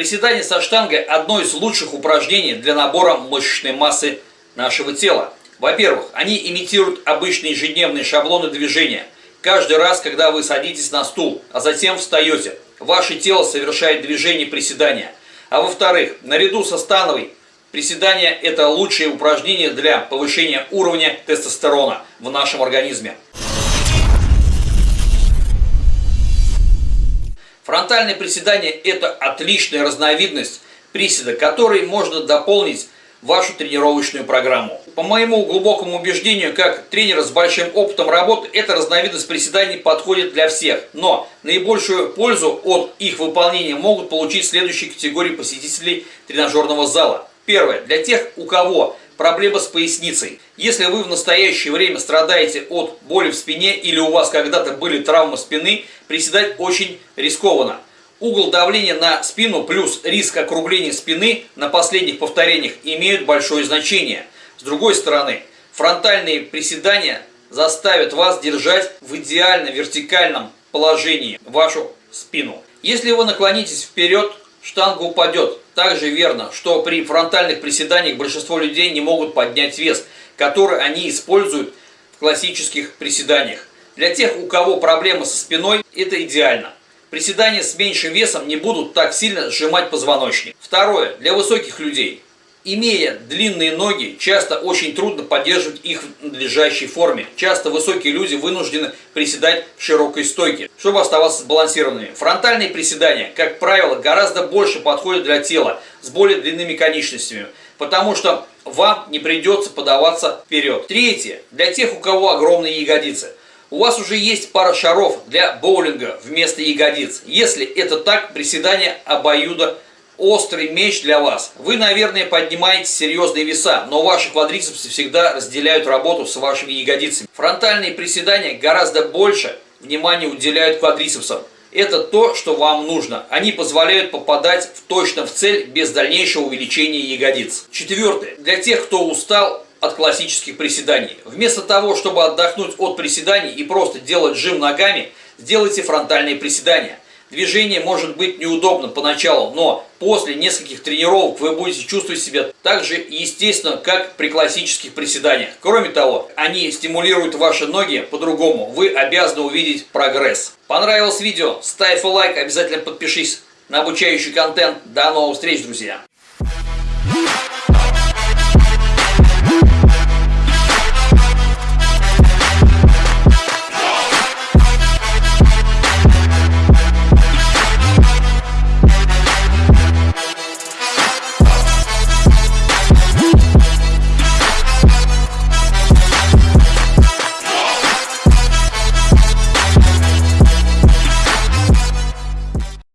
Приседание со штангой – одно из лучших упражнений для набора мышечной массы нашего тела. Во-первых, они имитируют обычные ежедневные шаблоны движения. Каждый раз, когда вы садитесь на стул, а затем встаете, ваше тело совершает движение приседания. А во-вторых, наряду со становой, приседания – это лучшее упражнение для повышения уровня тестостерона в нашем организме. Фронтальное приседание – это отличная разновидность приседа, который можно дополнить вашу тренировочную программу. По моему глубокому убеждению, как тренера с большим опытом работы, эта разновидность приседаний подходит для всех. Но наибольшую пользу от их выполнения могут получить следующие категории посетителей тренажерного зала. Первое. Для тех, у кого проблема с поясницей. Если вы в настоящее время страдаете от боли в спине или у вас когда-то были травмы спины, приседать очень рискованно. Угол давления на спину плюс риск округления спины на последних повторениях имеют большое значение. С другой стороны, фронтальные приседания заставят вас держать в идеально вертикальном положении вашу спину. Если вы наклонитесь вперед, штанга упадет. Также верно, что при фронтальных приседаниях большинство людей не могут поднять вес, который они используют в классических приседаниях. Для тех, у кого проблемы со спиной, это идеально. Приседания с меньшим весом не будут так сильно сжимать позвоночник. Второе. Для высоких людей. Имея длинные ноги, часто очень трудно поддерживать их в надлежащей форме. Часто высокие люди вынуждены приседать в широкой стойке, чтобы оставаться сбалансированными. Фронтальные приседания, как правило, гораздо больше подходят для тела с более длинными конечностями, потому что вам не придется подаваться вперед. Третье. Для тех, у кого огромные ягодицы. У вас уже есть пара шаров для боулинга вместо ягодиц. Если это так, приседание обоюдо острый меч для вас. Вы, наверное, поднимаете серьезные веса, но ваши квадрицепсы всегда разделяют работу с вашими ягодицами. Фронтальные приседания гораздо больше внимания уделяют квадрицепсам. Это то, что вам нужно. Они позволяют попадать в точно в цель без дальнейшего увеличения ягодиц. Четвертое. Для тех, кто устал от классических приседаний. Вместо того, чтобы отдохнуть от приседаний и просто делать жим ногами, сделайте фронтальные приседания. Движение может быть неудобным поначалу, но после нескольких тренировок вы будете чувствовать себя так же естественно, как при классических приседаниях. Кроме того, они стимулируют ваши ноги по-другому. Вы обязаны увидеть прогресс. Понравилось видео? Ставь лайк, обязательно подпишись на обучающий контент. До новых встреч, друзья!